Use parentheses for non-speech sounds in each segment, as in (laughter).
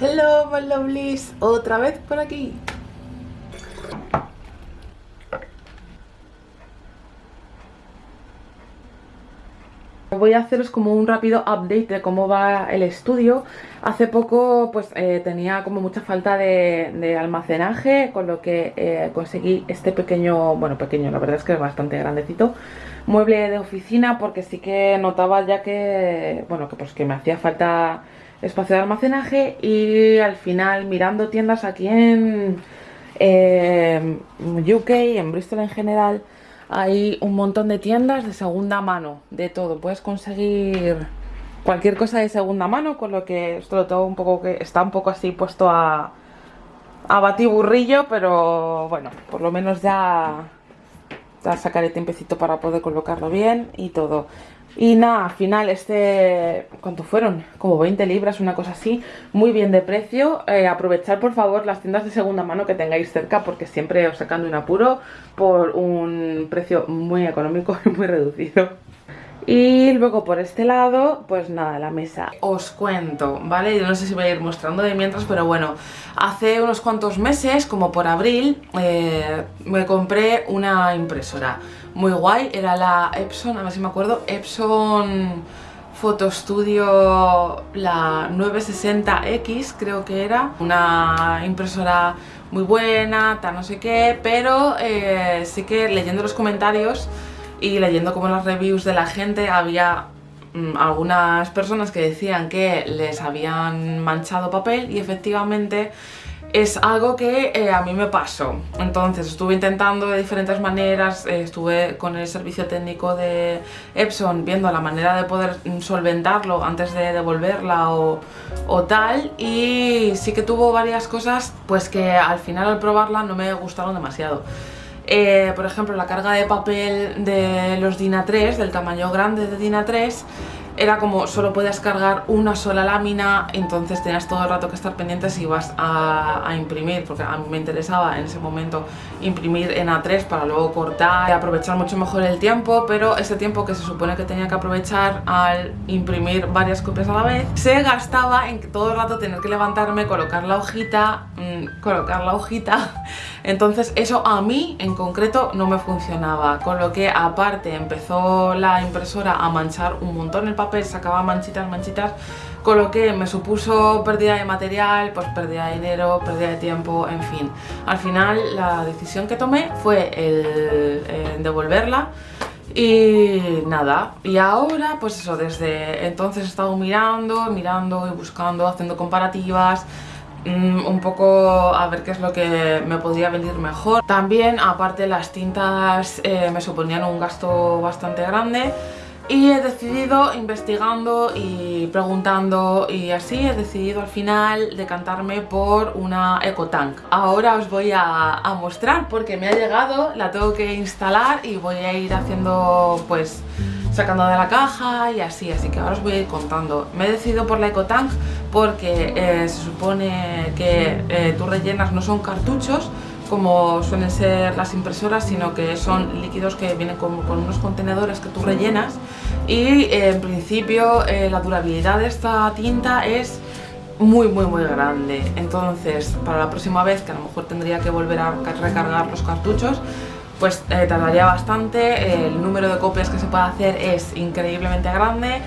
Hello my lovelies, otra vez por aquí. Voy a haceros como un rápido update de cómo va el estudio. Hace poco pues eh, tenía como mucha falta de, almacenaje Con lo que eh, conseguí este pequeño, bueno pequeño, la verdad es que es bastante grandecito Mueble de oficina porque sí que notaba ya que, bueno que pues que me hacía falta espacio de almacenaje y al final mirando tiendas aquí en eh, UK, en Bristol en general, hay un montón de tiendas de segunda mano, de todo. Puedes conseguir cualquier cosa de segunda mano, con lo que esto lo tengo un poco que está un poco así puesto a, a batiburrillo, pero bueno, por lo menos ya, ya sacaré tiempecito para poder colocarlo bien y todo. Y nada, al final este, ¿cuánto fueron? Como 20 libras, una cosa así, muy bien de precio. Eh, aprovechar por favor las tiendas de segunda mano que tengáis cerca porque siempre os sacan de un apuro por un precio muy económico y muy reducido. Y luego por este lado, pues nada, la mesa. Os cuento, ¿vale? Yo no sé si voy a ir mostrando de mientras, pero bueno, hace unos cuantos meses, como por abril, eh, me compré una impresora muy guay. Era la Epson, a ver si me acuerdo, Epson Photo Studio, la 960X creo que era. Una impresora muy buena, tal no sé qué, pero eh, sí que leyendo los comentarios y leyendo como las reviews de la gente había mm, algunas personas que decían que les habían manchado papel y efectivamente es algo que eh, a mí me pasó. Entonces estuve intentando de diferentes maneras, eh, estuve con el servicio técnico de Epson viendo la manera de poder solventarlo antes de devolverla o, o, tal y sí que tuvo varias cosas pues que al final al probarla no me gustaron demasiado. Eh, por ejemplo, la carga de papel de los DIN A3, del tamaño grande de DIN A3, era como solo podías cargar una sola lámina, entonces tenías todo el rato que estar pendiente si ibas a, imprimir, porque a mí me interesaba en ese momento imprimir en A3 para luego cortar y aprovechar mucho mejor el tiempo, pero ese tiempo que se supone que tenía que aprovechar al imprimir varias copias a la vez, se gastaba en todo el rato tener que levantarme, colocar la hojita, mmm, colocar la hojita, (laughs) entonces eso a mí en concreto no me funcionaba, con lo que aparte empezó la impresora a manchar un montón el papel sacaba manchitas, manchitas, con lo que me supuso pérdida de material, pues pérdida de dinero, pérdida de tiempo, en fin. Al final la decisión que tomé fue el, devolverla y nada, y ahora pues eso, desde entonces he estado mirando, mirando y buscando, haciendo comparativas, mm, un poco a ver qué es lo que me podría venir mejor. También, aparte las tintas eh, me suponían un gasto bastante grande y he decidido, investigando y preguntando y así, he decidido al final decantarme por una EcoTank. Ahora os voy a, mostrar porque me ha llegado, la tengo que instalar y voy a ir haciendo pues sacando de la caja y así, así que ahora os voy a ir contando. Me he decidido por la EcoTank porque eh, se supone que eh, tú rellenas no son cartuchos, como suelen ser las impresoras, sino que son líquidos que vienen con, unos contenedores que tú rellenas. Y eh, en principio eh, la durabilidad de esta tinta es muy muy muy grande. Entonces para la próxima vez que a lo mejor tendría que volver a recargar los cartuchos pues eh, tardaría bastante, el número de copias que se puede hacer es increíblemente grande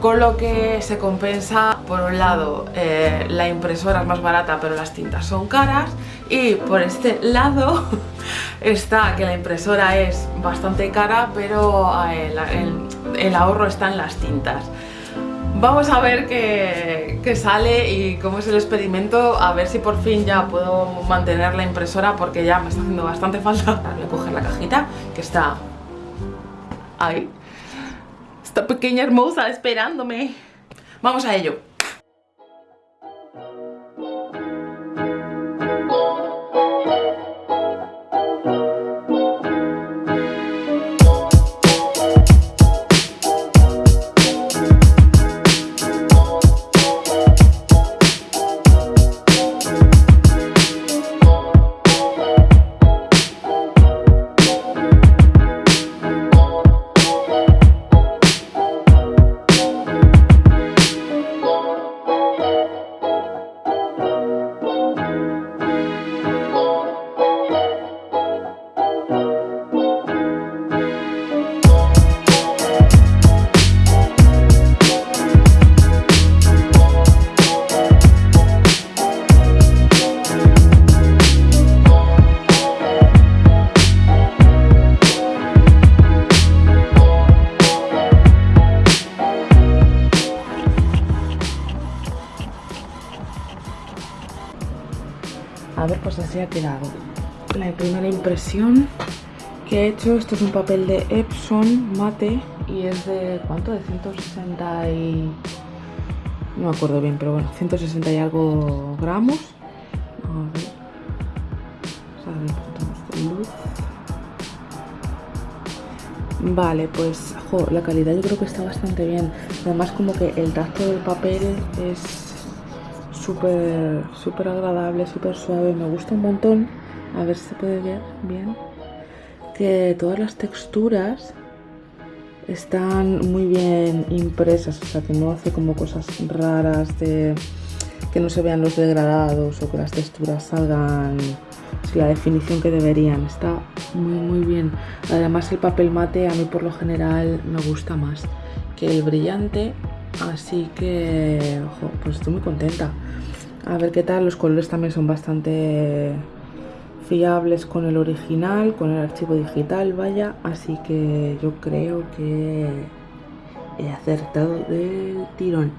con lo que se compensa por un lado la impresora es más barata pero las tintas son caras y por este (laughs) lado (laughs) está que la impresora es bastante cara pero eh, el, ahorro está en las tintas Vamos a ver qué, qué, sale y cómo es el experimento, a ver si por fin ya puedo mantener la impresora porque ya me está haciendo bastante falta. Voy a coger la cajita que está ahí. Esta pequeña hermosa esperándome. Vamos a ello. Así ha quedado. La primera impresión que he hecho, esto es un papel de Epson mate y es de, ¿cuánto? De 160 y... No me acuerdo bien, pero bueno, 160 y algo gramos. A ver. Vale, pues la calidad yo creo que está bastante bien. Además como que el tacto del papel es súper agradable, súper suave. Me gusta un montón. A ver si se puede ver bien. Que todas las texturas están muy bien impresas. O sea, que no hace como cosas raras de que no se vean los degradados o que las texturas salgan la definición que deberían. Está muy muy bien. Además el papel mate a mí por lo general me gusta más que el brillante. Así que, ojo, pues estoy muy contenta. A ver qué tal, los colores también son bastante fiables con el original, con el archivo digital, vaya. Así que yo creo que he acertado del tirón.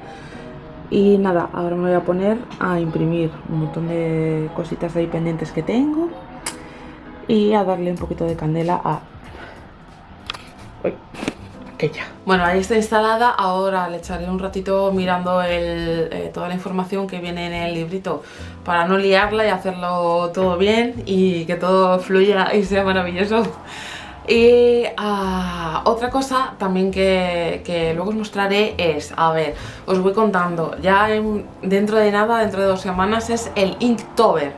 Y nada, ahora me voy a poner a imprimir un montón de cositas ahí pendientes que tengo y a darle un poquito de candela a... Bueno, ahí está instalada, ahora le echaré un ratito mirando eh, toda la información que viene en el librito para no liarla y hacerlo todo bien y que todo fluya y sea maravilloso. Y ah, otra cosa también que, luego os mostraré es, a ver, os voy contando, ya dentro de nada, dentro de dos semanas, es el Inktober.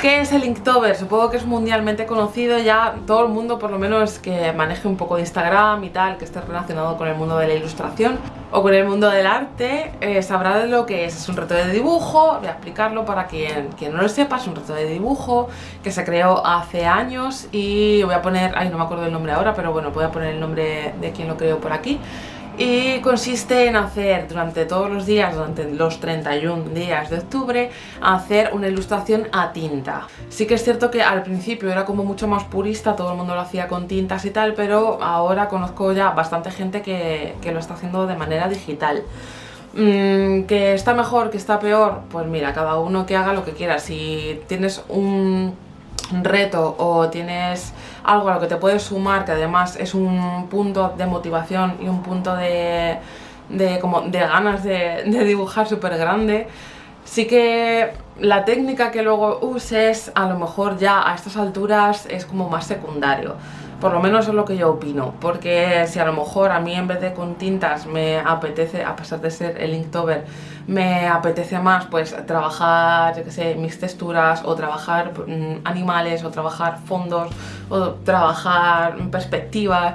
¿Qué es el Inktober? Supongo que es mundialmente conocido ya todo el mundo, por lo menos que maneje un poco de Instagram y tal, que esté relacionado con el mundo de la ilustración o con el mundo del arte, eh, sabrá de lo que es. Es un reto de dibujo, voy a explicarlo para quien, quien no lo sepa, es un reto de dibujo que se creó hace años y voy a poner, ay no me acuerdo el nombre ahora, pero bueno, voy a poner el nombre de quien lo creó por aquí y consiste en hacer durante todos los días, durante los 31 días de octubre, hacer una ilustración a tinta. Sí que es cierto que al principio era como mucho más purista, todo el mundo lo hacía con tintas y tal, pero ahora conozco ya bastante gente que, lo está haciendo de manera digital. Mm, ¿Que está mejor, que está peor? Pues mira, cada uno que haga lo que quiera. Si tienes un reto o tienes algo a lo que te puedes sumar que además es un punto de motivación y un punto de, como de ganas de, de dibujar súper grande sí que la técnica que luego uses a lo mejor ya a estas alturas es como más secundario por lo menos es lo que yo opino, porque si a lo mejor a mí en vez de con tintas me apetece, a pesar de ser el Inktober, me apetece más pues trabajar, yo sé, mis texturas o trabajar mm, animales o trabajar fondos o trabajar perspectivas,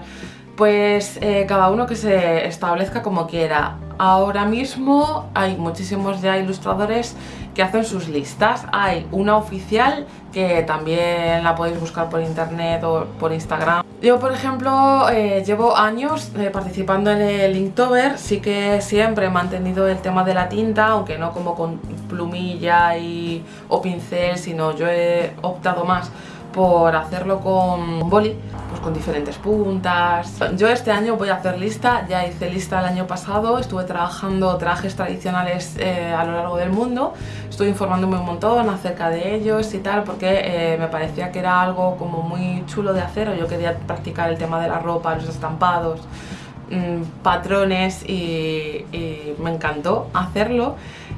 pues eh, cada uno que se establezca como quiera. Ahora mismo hay muchísimos ya ilustradores que hacen sus listas. Hay una oficial que también la podéis buscar por internet o por Instagram. Yo, por ejemplo, eh, llevo años eh, participando en el Inktober, sí que siempre he mantenido el tema de la tinta, aunque no como con plumilla y, o pincel, sino yo he optado más por hacerlo con boli, con diferentes puntas. Yo este año voy a hacer lista, ya hice lista el año pasado, estuve trabajando trajes tradicionales eh, a lo largo del mundo, estuve informándome un montón acerca de ellos y tal, porque eh, me parecía que era algo como muy chulo de hacer, o yo quería practicar el tema de la ropa, los estampados, mm, patrones y me encantó hacerlo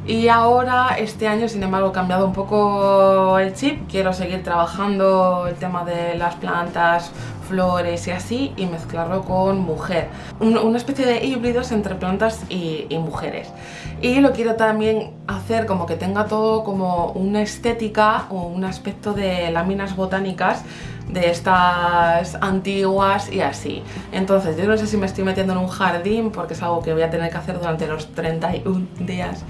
y ahora este año sin embargo he cambiado un poco el chip, quiero seguir trabajando el tema de las plantas, flores y así y mezclarlo con mujer. una especie de híbridos entre plantas y, mujeres. Y lo quiero también hacer como que tenga todo como una estética o un aspecto de láminas botánicas de estas antiguas y así. Entonces yo no sé si me estoy metiendo en un jardín porque es algo que voy a tener que hacer durante los 31 días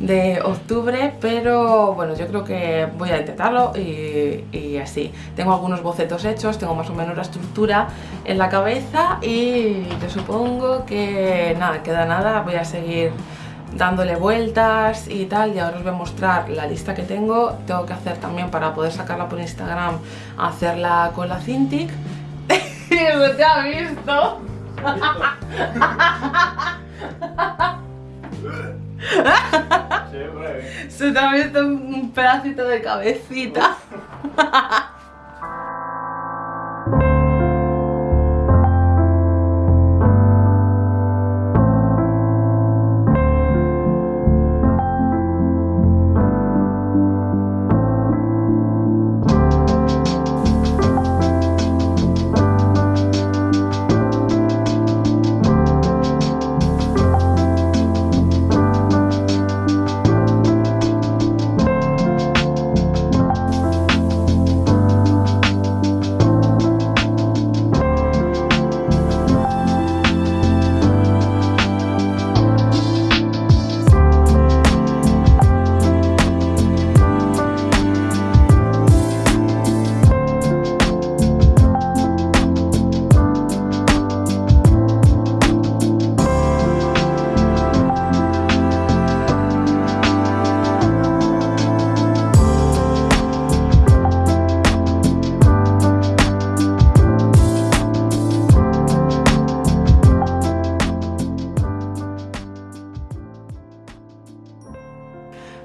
de octubre, pero bueno, yo creo que voy a intentarlo y, así. Tengo algunos bocetos hechos, tengo más o menos la estructura en la cabeza y yo supongo que nada, queda nada, voy a seguir dándole vueltas y tal y ahora os voy a mostrar la lista que tengo tengo que hacer también para poder sacarla por Instagram hacerla con la Cintiq ¿Eso te ha visto? (laughs) Se te ha visto un pedacito de cabecita.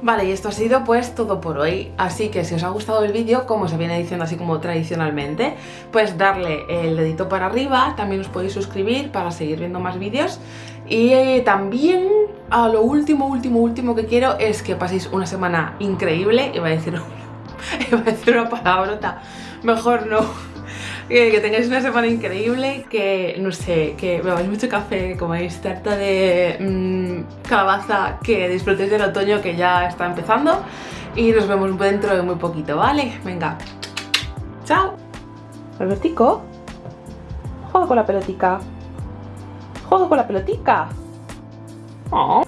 Vale, y esto ha sido pues todo por hoy, así que si os ha gustado el vídeo, como se viene diciendo así como tradicionalmente, pues darle el dedito para arriba, también os podéis suscribir para seguir viendo más vídeos. Y eh, también a lo último, último, último que quiero es que paséis una semana increíble, iba a decir, (laughs) a decir una palabrota, mejor no que, tengáis una semana increíble, que no sé, que bebáis mucho café, comáis tarta de mmm, calabaza, que disfrutéis del otoño que ya está empezando y nos vemos dentro de muy poquito, ¿vale? Venga, chao. Albertico, juega con la pelotica. Juega con la pelotica. Oh.